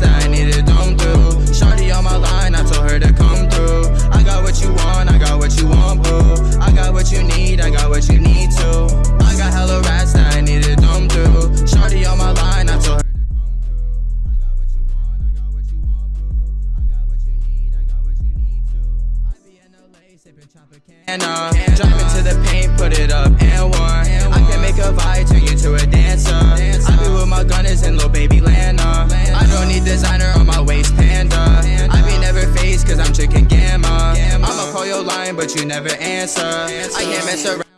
things that I need to don't do. Shawty on my line, I told her to come through. I got what you want, I got what you want, boo. I got what you need, I got what you need to. I got hella rats that I need to dumb through. Shawty on my line, I told her. Driving to the paint, put it up. call your line, but you never answer. answer. I can't mess around.